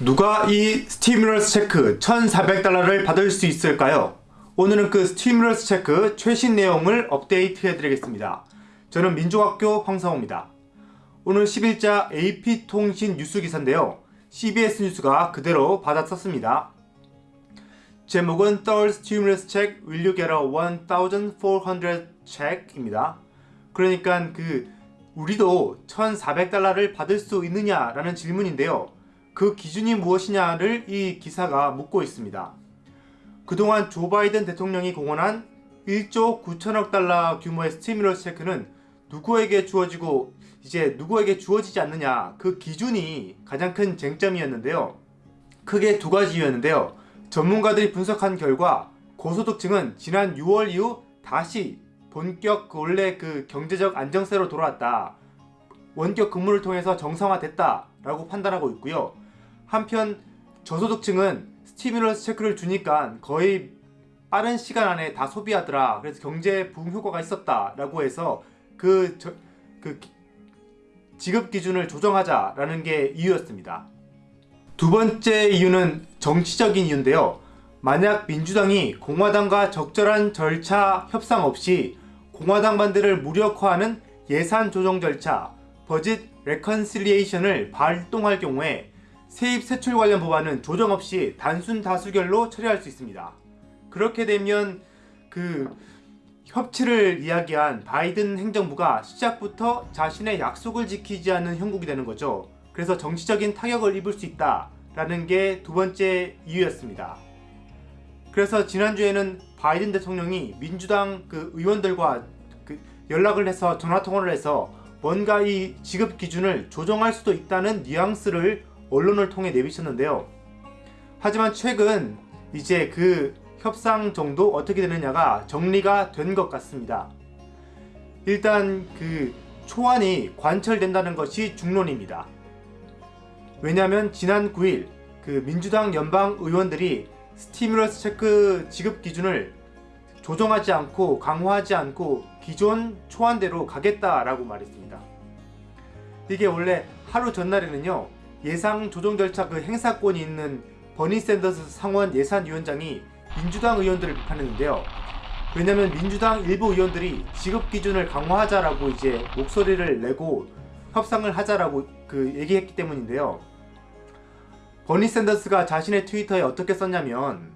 누가 이 stimulus check 1400달러를 받을 수 있을까요? 오늘은 그 stimulus check 최신 내용을 업데이트 해드리겠습니다. 저는 민족학교 황상호입니다. 오늘 10일자 AP통신 뉴스 기사인데요. CBS 뉴스가 그대로 받아 썼습니다. 제목은 Third Stimulus Check Will You Get a 1,400 Check입니다. 그러니까 그 우리도 1,400달러를 받을 수 있느냐라는 질문인데요. 그 기준이 무엇이냐를 이 기사가 묻고 있습니다. 그동안 조 바이든 대통령이 공언한 1조 9천억 달러 규모의 스티뮬러스 체크는 누구에게 주어지고 이제 누구에게 주어지지 않느냐 그 기준이 가장 큰 쟁점이었는데요. 크게 두 가지였는데요. 전문가들이 분석한 결과 고소득층은 지난 6월 이후 다시 본격 원래 그 경제적 안정세로 돌아왔다. 원격 근무를 통해서 정상화됐다 라고 판단하고 있고요. 한편 저소득층은 스티뮬러스 체크를 주니까 거의 빠른 시간 안에 다 소비하더라. 그래서 경제 부흥 효과가 있었다. 라고 해서 그, 저, 그 지급 기준을 조정하자 라는 게 이유였습니다. 두 번째 이유는 정치적인 이유인데요. 만약 민주당이 공화당과 적절한 절차 협상 없이 공화당 반대를 무력화하는 예산 조정 절차, budget reconciliation을 발동할 경우에 세입 세출 관련 법안은 조정 없이 단순 다수결로 처리할 수 있습니다. 그렇게 되면 그 협치를 이야기한 바이든 행정부가 시작부터 자신의 약속을 지키지 않는 형국이 되는 거죠. 그래서 정치적인 타격을 입을 수 있다라는 게 두 번째 이유였습니다. 그래서 지난주에는 바이든 대통령이 민주당 그 의원들과 그 연락을 해서 전화통화를 해서 뭔가 이 지급 기준을 조정할 수도 있다는 뉘앙스를 언론을 통해 내비쳤는데요. 하지만 최근 이제 그 협상 정도 어떻게 되느냐가 정리가 된 것 같습니다. 일단 그 초안이 관철된다는 것이 중론입니다. 왜냐하면 지난 9일 그 민주당 연방 의원들이 스티뮬러스 체크 지급 기준을 조정하지 않고 강화하지 않고 기존 초안대로 가겠다라고 말했습니다. 이게 원래 하루 전날에는요 예상 조정 절차 그 행사권이 있는 버니 샌더스 상원 예산위원장이 민주당 의원들을 비판했는데요. 왜냐면 민주당 일부 의원들이 지급 기준을 강화하자라고 이제 목소리를 내고 협상을 하자라고 그 얘기했기 때문인데요. 버니 샌더스가 자신의 트위터에 어떻게 썼냐면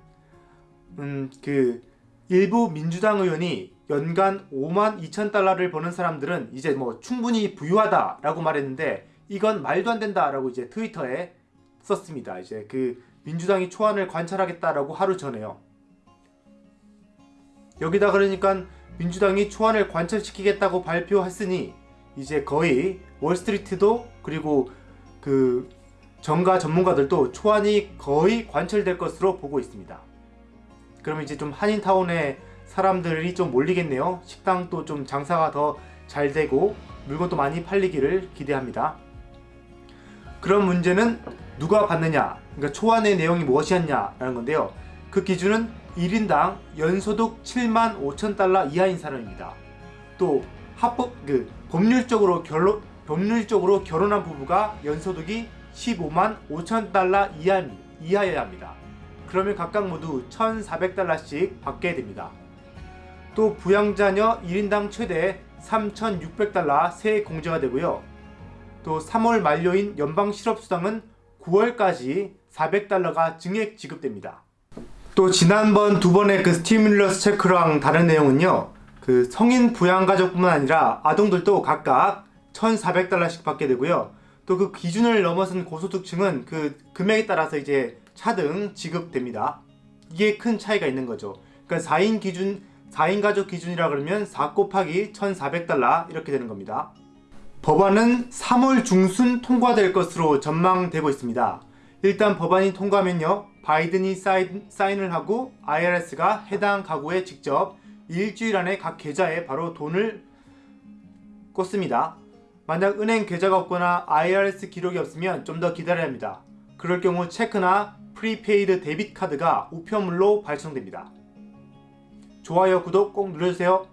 음 그 일부 민주당 의원이 연간 5만 2천 달러를 버는 사람들은 이제 뭐 충분히 부유하다 라고 말했는데 이건 말도 안 된다라고 이제 트위터에 썼습니다. 이제 그 민주당이 초안을 관찰하겠다라고 하루 전에요. 여기다 그러니까 민주당이 초안을 관찰시키겠다고 발표했으니 이제 거의 월스트리트도 그리고 그 정가 전문가들도 초안이 거의 관철될 것으로 보고 있습니다. 그러면 이제 좀 한인타운에 사람들이 좀 몰리겠네요. 식당도 좀 장사가 더 잘 되고 물건도 많이 팔리기를 기대합니다. 그런 문제는 누가 받느냐 그러니까 초안의 내용이 무엇이었냐 라는 건데요. 그 기준은 1인당 연소득 7만 5천 달러 이하인 사람입니다. 또 합법 그 법률적으로 결론 법률적으로 결혼한 부부가 연소득이 15만 5천 달러 이하, 이하여야 합니다. 그러면 각각 모두 1,400달러씩 받게 됩니다. 또 부양자녀 1인당 최대 3,600달러 세 공제가 되고요 또 3월 만료인 연방 실업수당은 9월까지 400달러가 증액 지급됩니다. 또 지난번 두 번의 그 스티뮬러스 체크랑 다른 내용은요. 그 성인 부양가족뿐만 아니라 아동들도 각각 1,400달러씩 받게 되고요. 또 그 기준을 넘어선 고소득층은 그 금액에 따라서 이제 차등 지급됩니다. 이게 큰 차이가 있는 거죠. 그러니까 4인 기준 4인 가족 기준이라 그러면 4 곱하기 1,400달러 이렇게 되는 겁니다. 법안은 3월 중순 통과될 것으로 전망되고 있습니다. 일단 법안이 통과하면요. 바이든이 사인, 사인을 하고 IRS가 해당 가구에 직접 일주일 안에 각 계좌에 바로 돈을 꽂습니다. 만약 은행 계좌가 없거나 IRS 기록이 없으면 좀 더 기다려야 합니다. 그럴 경우 check나 prepaid debit card가 우편물로 발송됩니다. 좋아요, 구독 꼭 눌러주세요.